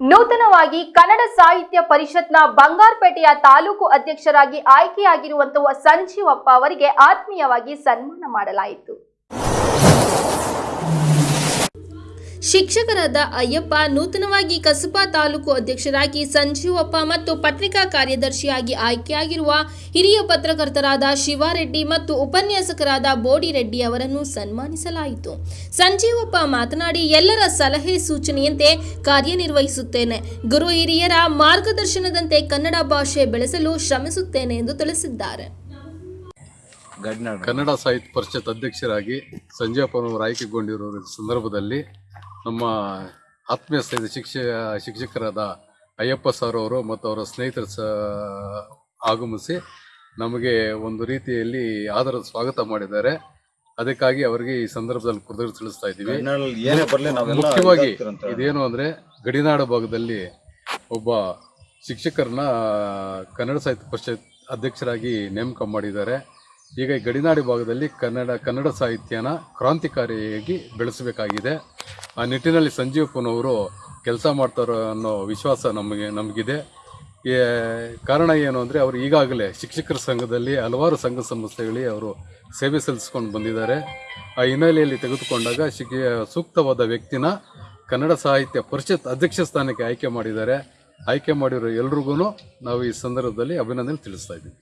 ನೂತನವಾಗಿ ಕನ್ನಡ ಸಾಹಿತ್ಯ ಪರಿಷತ್ನ ಬಂಗಾರಪೇಟೆಯ ತಾಲೂಕು ಅಧ್ಯಕ್ಷರಾಗಿ ಆಯ್ಕೆಯಾಗಿರುವಂತಹ ಸಂಜೀವಪ್ಪ ಅವರಿಗೆ ಆತ್ಮೀಯವಾಗಿ ಸನ್ಮಾನ ಮಾಡಲಾಯಿತು. ಶಿಕ್ಷಕರಾದ ಅಯ್ಯಪ್ಪ ನೂತನವಾಗಿ ಕಸಬಾ ತಾಲೂಕು ಅಧ್ಯಕ್ಷರಾಗಿ ಸಂಜೀವಪ್ಪ ಮತ್ತು ಪತ್ರಿಕಾ ಕಾರ್ಯದರ್ಶಿಯಾಗಿ ಆಯ್ಕೆಯಾಗಿರುವ ಹಿರಿಯ ಪತ್ರಕರ್ತರಾದ ಶಿವಾರೆಡ್ಡಿ ಮತ್ತು ಉಪನ್ಯಾಸಕರಾದ ಬೋಡಿರೆಡ್ಡಿ ಅವರನ್ನು ಸನ್ಮಾನಿಸಲಾಯಿತು. ಸಂಜೀವಪ್ಪ ಮಾತನಾಡಿ, ಎಲ್ಲರ ಸಲಹೆ ಸೂಚನೆಯಂತೆ ಕಾರ್ಯನಿರ್ವಹಿಸುತ್ತೇನೆ. ಗುರು ಹಿರಿಯರ ಮಾರ್ಗದರ್ಶನದಂತೆ ಕನ್ನಡ ಭಾಷೆ ಬೆಳೆಸಲು ಶ್ರಮಿಸುತ್ತೇನೆ ಎಂದು ತಿಳಿಸಿದ್ದಾರೆ. ಕನ್ನಡ ಸಾಹಿತ್ಯ ಪರಿಷತ್ ಅಧ್ಯಕ್ಷರಾಗಿ ಸಂಜೀವಪ್ಪನವರು ಆಯ್ಕೆಗೊಂಡಿರುವ ಸಂದರ್ಭದಲ್ಲಿ ನಮ್ಮ ಆತ್ಮೀಯ ಸ್ನೇಹಿತ ಶಿಕ್ಷ ಶಿಕ್ಷಕರಾದ ಅಯ್ಯಪ್ಪ ಸರ್ ಅವರು ಮತ್ತು ಅವರ ಸ್ನೇಹಿತರು ಸ ಆಗಮಿಸಿ ನಮಗೆ ಒಂದು ರೀತಿಯಲ್ಲಿ ಆದರ ಸ್ವಾಗತ ಮಾಡಿದ್ದಾರೆ. ಅದಕ್ಕಾಗಿ ಅವರಿಗೆ ಈ ಸಂದರ್ಭದಲ್ಲಿ ಕೃತಜ್ಞತೆ ತಿಳಿಸ್ತಾ ಇದ್ದೀವಿ. ಮುಖ್ಯವಾಗಿ. ಇದೇನು ಅಂದರೆ ಗಡಿನಾಡು ಭಾಗದಲ್ಲಿ ಒಬ್ಬ ಶಿಕ್ಷಕರನ್ನ ಕನ್ನಡ ಸಾಹಿತ್ಯ ಪರಿಷತ್ ಅಧ್ಯಕ್ಷರಾಗಿ ನೇಮಕ ಮಾಡಿದ್ದಾರೆ. ಈಗ ಗಡಿನಾಡು ಭಾಗದಲ್ಲಿ ಕನ್ನಡ ಕನ್ನಡ ಸಾಹಿತ್ಯನ ಕ್ರಾಂತಿಕಾರಿಯಾಗಿ ಬೆಳೆಸಬೇಕಾಗಿದೆ. ಆ ನಿಟ್ಟಿನಲ್ಲಿ ಸಂಜೀವ್ ಕುನವರು ಕೆಲಸ ಮಾಡ್ತಾರೆ ಅನ್ನೋ ವಿಶ್ವಾಸ ನಮಗೆ, ನಮಗಿದೆ. ಕಾರಣ ಏನು ಅಂದರೆ ಅವರು ಈಗಾಗಲೇ ಶಿಕ್ಷಕರ ಸಂಘದಲ್ಲಿ ಹಲವಾರು ಸಂಘ ಸಂಸ್ಥೆಗಳಿಗೆ ಅವರು ಸೇವೆ ಸಲ್ಲಿಸ್ಕೊಂಡು ಬಂದಿದ್ದಾರೆ. ಆ ಹಿನ್ನೆಲೆಯಲ್ಲಿ ತೆಗೆದುಕೊಂಡಾಗ ಶಿಕ್ಷ ಸೂಕ್ತವಾದ ವ್ಯಕ್ತಿನ ಕನ್ನಡ ಸಾಹಿತ್ಯ ಪರಿಷತ್ ಅಧ್ಯಕ್ಷ ಸ್ಥಾನಕ್ಕೆ ಆಯ್ಕೆ ಮಾಡಿದ್ದಾರೆ. ಆಯ್ಕೆ ಮಾಡಿರೋ ಎಲ್ರಿಗೂ ನಾವು ಈ ಸಂದರ್ಭದಲ್ಲಿ ಅಭಿನಂದನೆ ತಿಳಿಸ್ತಾ ಇದ್ದೀವಿ